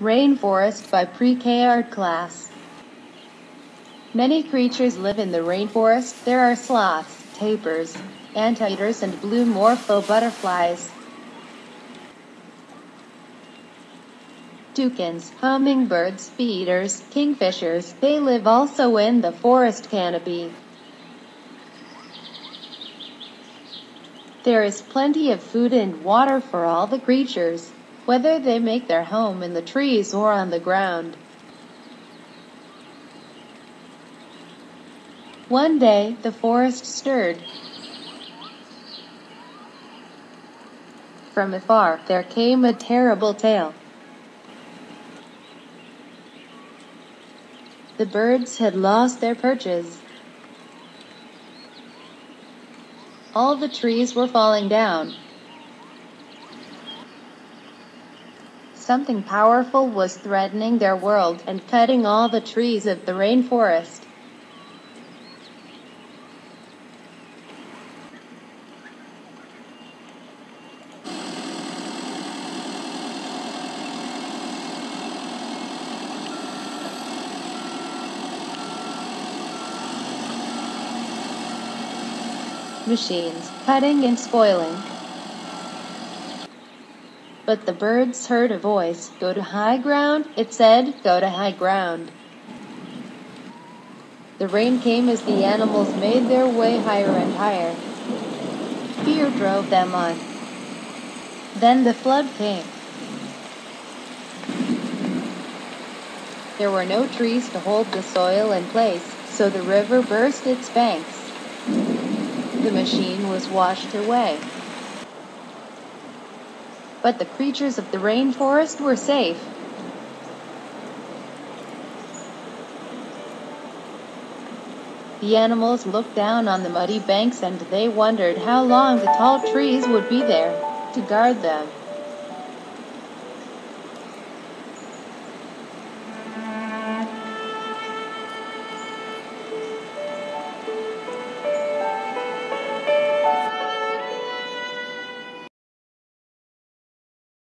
Rainforest by Pre-K Art Class. Many creatures live in the rainforest. There are sloths, tapirs, anteaters, and blue morpho butterflies. Toucans, hummingbirds, bee-eaters, kingfishers, they live also in the forest canopy. There is plenty of food and water for all the creatures, whether they make their home in the trees or on the ground. One day, the forest stirred. From afar, there came a terrible tale. The birds had lost their perches. All the trees were falling down. Something powerful was threatening their world and cutting all the trees of the rainforest. machines, cutting and spoiling. But the birds heard a voice, Go to high ground, it said, Go to high ground. The rain came as the animals made their way higher and higher. Fear drove them on. Then the flood came. There were no trees to hold the soil in place, so the river burst its banks the machine was washed away. But the creatures of the rainforest were safe. The animals looked down on the muddy banks and they wondered how long the tall trees would be there to guard them.